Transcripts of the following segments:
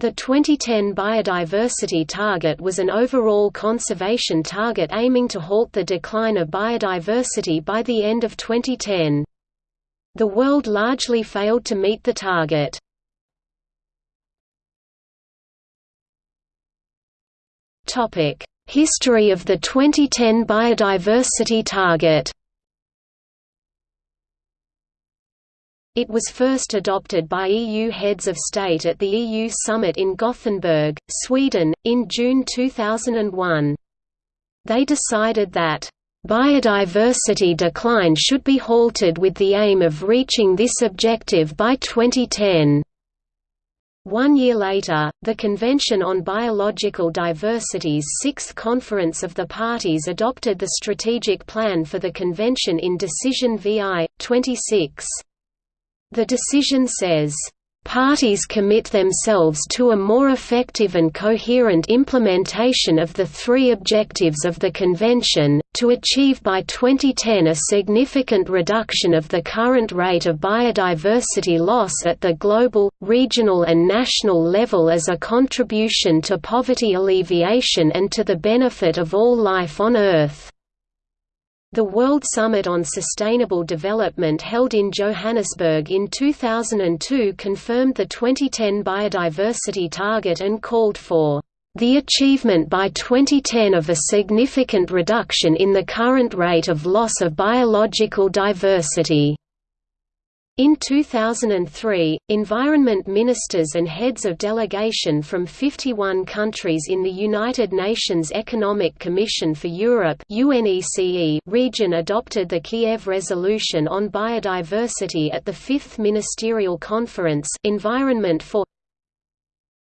The 2010 biodiversity target was an overall conservation target aiming to halt the decline of biodiversity by the end of 2010. The world largely failed to meet the target. History of the 2010 biodiversity target It was first adopted by EU heads of state at the EU summit in Gothenburg, Sweden, in June 2001. They decided that Biodiversity decline should be halted with the aim of reaching this objective by 2010. One year later, the Convention on Biological Diversity's Sixth Conference of the Parties adopted the Strategic Plan for the Convention in Decision VI, 26. The decision says, Parties commit themselves to a more effective and coherent implementation of the three objectives of the Convention, to achieve by 2010 a significant reduction of the current rate of biodiversity loss at the global, regional and national level as a contribution to poverty alleviation and to the benefit of all life on Earth. The World Summit on Sustainable Development held in Johannesburg in 2002 confirmed the 2010 biodiversity target and called for the achievement by 2010 of a significant reduction in the current rate of loss of biological diversity. In 2003, environment ministers and heads of delegation from 51 countries in the United Nations Economic Commission for Europe region adopted the Kiev Resolution on Biodiversity at the Fifth Ministerial Conference Environment for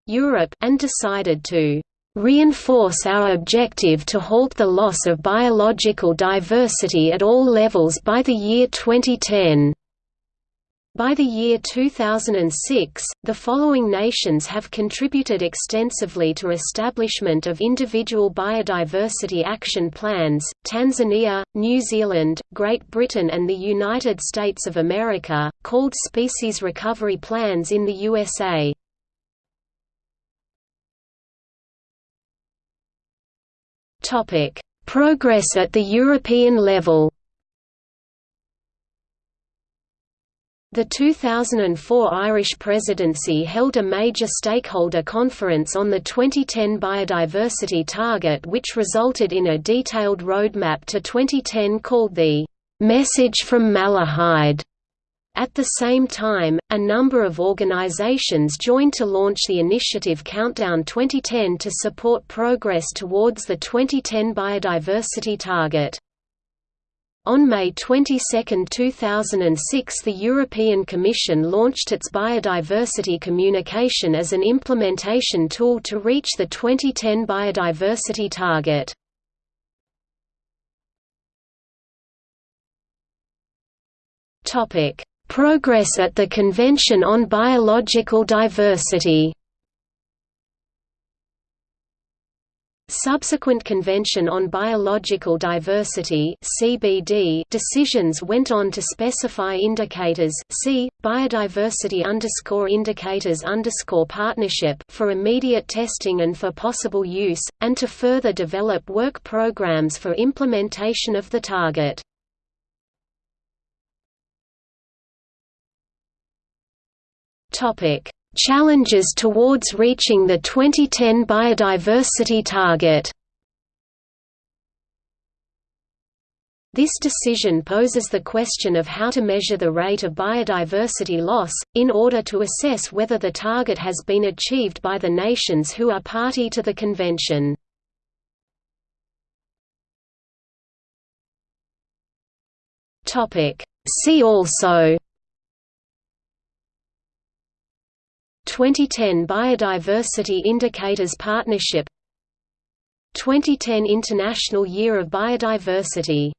Europe and decided to reinforce our objective to halt the loss of biological diversity at all levels by the year 2010. By the year 2006, the following nations have contributed extensively to establishment of individual biodiversity action plans, Tanzania, New Zealand, Great Britain and the United States of America, called Species Recovery Plans in the USA. Progress at the European level The 2004 Irish presidency held a major stakeholder conference on the 2010 biodiversity target which resulted in a detailed roadmap to 2010 called the «Message from Malahide». At the same time, a number of organizations joined to launch the initiative Countdown 2010 to support progress towards the 2010 biodiversity target. On May 22, 2006 the European Commission launched its biodiversity communication as an implementation tool to reach the 2010 biodiversity target. Progress at the Convention on Biological Diversity Subsequent Convention on Biological Diversity (CBD) decisions went on to specify indicators see biodiversity underscore indicators underscore partnership for immediate testing and for possible use, and to further develop work programs for implementation of the target. Topic Challenges towards reaching the 2010 biodiversity target This decision poses the question of how to measure the rate of biodiversity loss, in order to assess whether the target has been achieved by the nations who are party to the convention. See also 2010 Biodiversity Indicators Partnership 2010 International Year of Biodiversity